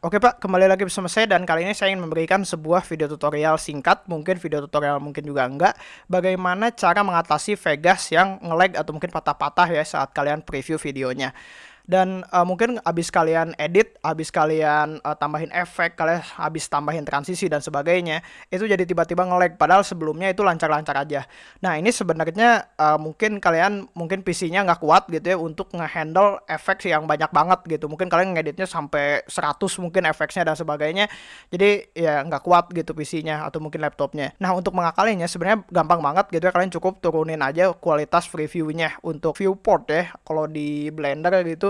Oke Pak, kembali lagi bersama saya dan kali ini saya ingin memberikan sebuah video tutorial singkat, mungkin video tutorial mungkin juga enggak, bagaimana cara mengatasi Vegas yang nge-lag atau mungkin patah-patah ya saat kalian preview videonya dan uh, mungkin habis kalian edit, habis kalian uh, tambahin efek, kalian habis tambahin transisi dan sebagainya, itu jadi tiba-tiba nge-lag padahal sebelumnya itu lancar-lancar aja. Nah, ini sebenarnya uh, mungkin kalian mungkin PC-nya nggak kuat gitu ya untuk ngehandle efek yang banyak banget gitu. Mungkin kalian ngeditnya sampai 100 mungkin efeknya dan sebagainya. Jadi ya nggak kuat gitu PC-nya atau mungkin laptopnya. Nah, untuk mengakalinya sebenarnya gampang banget gitu ya. Kalian cukup turunin aja kualitas previewnya untuk viewport ya. Kalau di Blender gitu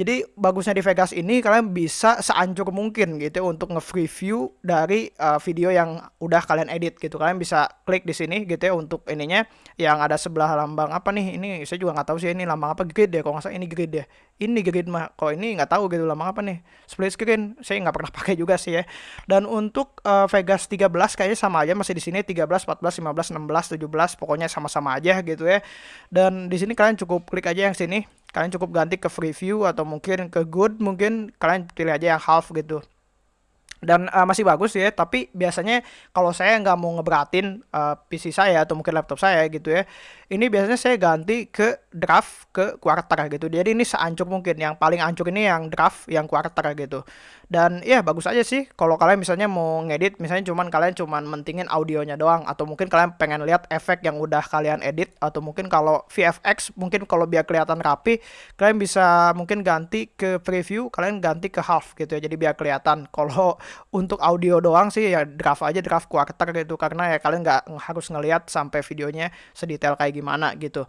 jadi bagusnya di Vegas ini kalian bisa seancur mungkin gitu ya untuk nge-preview dari uh, video yang udah kalian edit gitu. Kalian bisa klik di sini gitu ya untuk ininya yang ada sebelah lambang apa nih? Ini saya juga nggak tahu sih ini lambang apa grid ya. Kalau nggak salah ini grid ya. Ini grid mah. Kalau ini nggak tahu gitu lambang apa nih? Split screen. Saya nggak pernah pakai juga sih ya. Dan untuk uh, Vegas 13 kayaknya sama aja masih di sini 13, 14, 15, 16, 17 pokoknya sama-sama aja gitu ya. Dan di sini kalian cukup klik aja yang sini kalian cukup ganti ke free view atau mungkin ke good mungkin kalian pilih aja yang half gitu dan uh, masih bagus ya tapi biasanya kalau saya nggak mau ngeberatin uh, PC saya atau mungkin laptop saya gitu ya ini biasanya saya ganti ke draft ke quarter gitu. Jadi ini seancur mungkin yang paling ancur ini yang draft yang quarter gitu. Dan ya bagus aja sih kalau kalian misalnya mau ngedit misalnya cuman kalian cuman mentingin audionya doang atau mungkin kalian pengen lihat efek yang udah kalian edit atau mungkin kalau VFX mungkin kalau biar kelihatan rapi kalian bisa mungkin ganti ke preview kalian ganti ke half gitu ya. Jadi biar kelihatan kalau untuk audio doang sih ya draft aja draft quarter gitu karena ya kalian nggak harus ngelihat sampai videonya sedetail kayak gimana gitu.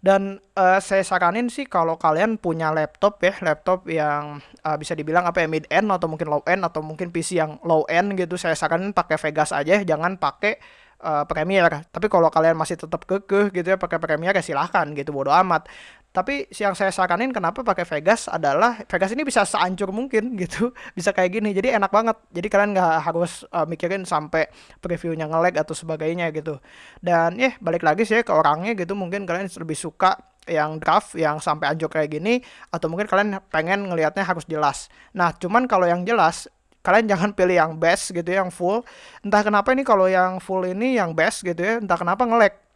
Dan uh, saya saranin sih kalau kalian punya laptop ya, laptop yang uh, bisa dibilang apa ya mid end atau mungkin low end atau mungkin PC yang low end gitu, saya saranin pakai Vegas aja, jangan pakai uh, Premiere. Tapi kalau kalian masih tetap kekeh gitu ya pakai Premiere ya silahkan gitu bodo amat. Tapi yang saya saranin kenapa pakai Vegas adalah Vegas ini bisa seancur mungkin gitu, bisa kayak gini. Jadi enak banget. Jadi kalian nggak harus uh, mikirin sampai previewnya ngelag atau sebagainya gitu. Dan ya yeah, balik lagi sih ke orangnya gitu. Mungkin kalian lebih suka yang draft yang sampai anjok kayak gini atau mungkin kalian pengen ngelihatnya harus jelas. Nah, cuman kalau yang jelas kalian jangan pilih yang best gitu ya, yang full. Entah kenapa ini kalau yang full ini yang best gitu ya, entah kenapa ngelag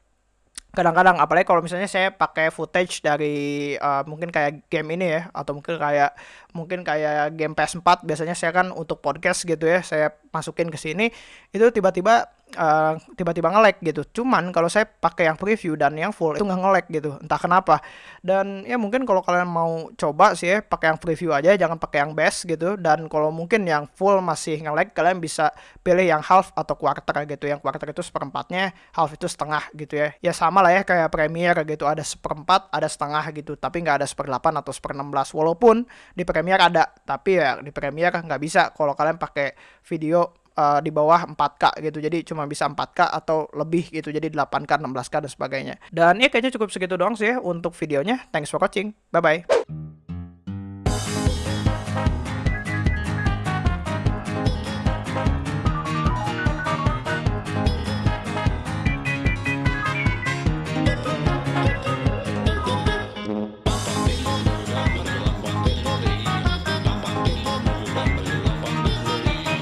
kadang-kadang apalagi kalau misalnya saya pakai footage dari uh, mungkin kayak game ini ya atau mungkin kayak mungkin kayak game PS4 biasanya saya kan untuk podcast gitu ya saya masukin ke sini itu tiba-tiba uh, tiba-tiba nge-lag gitu. Cuman kalau saya pakai yang preview dan yang full itu nggak nge-lag gitu, entah kenapa. Dan ya mungkin kalau kalian mau coba sih ya pakai yang preview aja, jangan pakai yang best gitu. Dan kalau mungkin yang full masih nge-lag, kalian bisa pilih yang half atau quarter gitu. Yang quarter itu seperempatnya, half itu setengah gitu ya. Ya sama lah ya kayak Premiere gitu, ada seperempat, ada setengah gitu. Tapi nggak ada seperdelapan atau seperenam belas. Walaupun di Premiere ada, tapi ya di Premiere nggak bisa kalau kalian pakai video uh, di bawah 4K gitu. Jadi cuma bisa 4K atau lebih gitu. Jadi 8K, 16K dan sebagainya. Dan ya kayaknya cukup segitu doang sih ya untuk videonya. Thanks for watching. Bye bye.